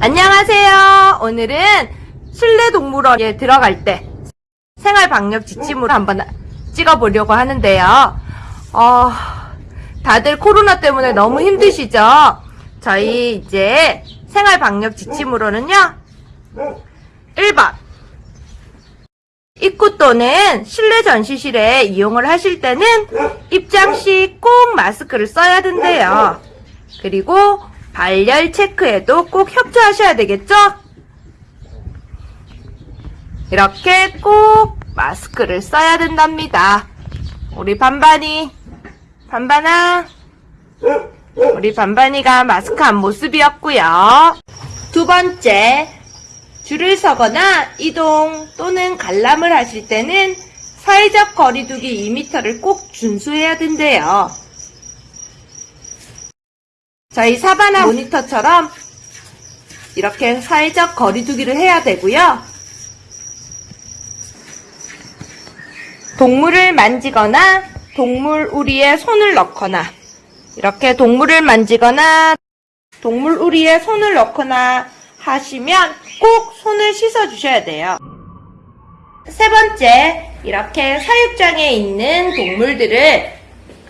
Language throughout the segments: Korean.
안녕하세요. 오늘은 실내 동물원에 들어갈 때 생활 방역 지침으로 한번 찍어보려고 하는데요. 어, 다들 코로나 때문에 너무 힘드시죠? 저희 이제 생활 방역 지침으로는요. 1번. 입구 또는 실내 전시실에 이용을 하실 때는 입장 시 꼭 마스크를 써야 된대요. 그리고 발열 체크에도 꼭 협조하셔야 되겠죠? 이렇게 꼭 마스크를 써야 된답니다. 우리 반반이, 반반아, 우리 반반이가 마스크 한 모습이었고요. 두 번째, 줄을 서거나 이동 또는 관람을 하실 때는 사회적 거리두기 2m를 꼭 준수해야 된대요. 저희 사바나 모니터처럼 이렇게 사회적 거리두기를 해야 되고요. 동물을 만지거나 동물 우리에 손을 넣거나 이렇게 동물을 만지거나 동물 우리에 손을 넣거나 하시면 꼭 손을 씻어 주셔야 돼요. 세 번째, 이렇게 사육장에 있는 동물들을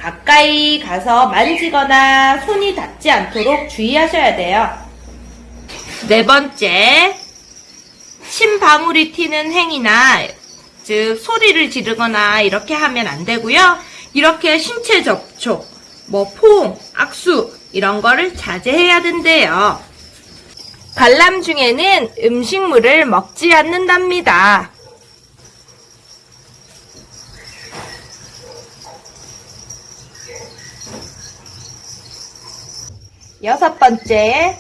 가까이 가서 만지거나 손이 닿지 않도록 주의하셔야 돼요. 네 번째, 침방울이 튀는 행위나 즉 소리를 지르거나 이렇게 하면 안 되고요. 이렇게 신체 접촉, 뭐 포옹, 악수 이런 거를 자제해야 된대요. 관람 중에는 음식물을 먹지 않는답니다. 여섯 번째,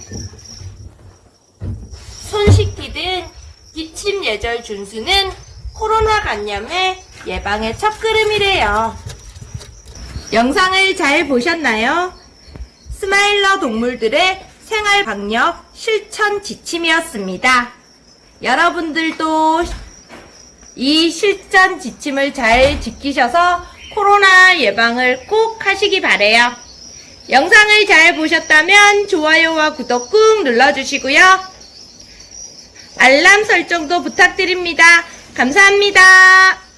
손 씻기 등 기침 예절 준수는 코로나 감염의 예방의 첫걸음이래요. 영상을 잘 보셨나요? 스마일러 동물들의 생활 방역 실천 지침이었습니다. 여러분들도 이 실전 지침을 잘 지키셔서 코로나 예방을 꼭 하시기 바래요. 영상을 잘 보셨다면 좋아요와 구독 꾹 눌러주시고요. 알람 설정도 부탁드립니다. 감사합니다.